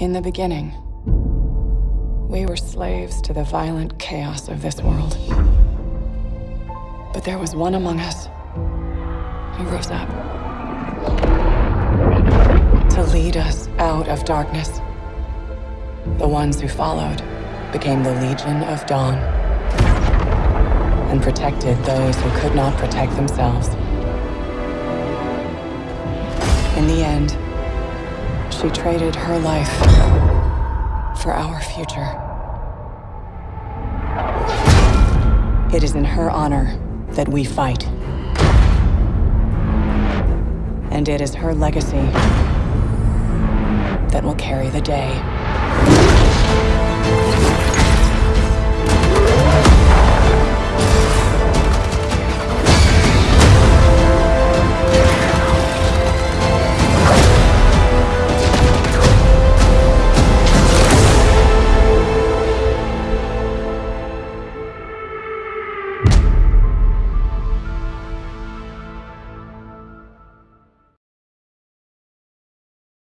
In the beginning, we were slaves to the violent chaos of this world. But there was one among us who rose up to lead us out of darkness. The ones who followed became the Legion of Dawn and protected those who could not protect themselves. In the end, she traded her life for our future. It is in her honor that we fight. And it is her legacy that will carry the day.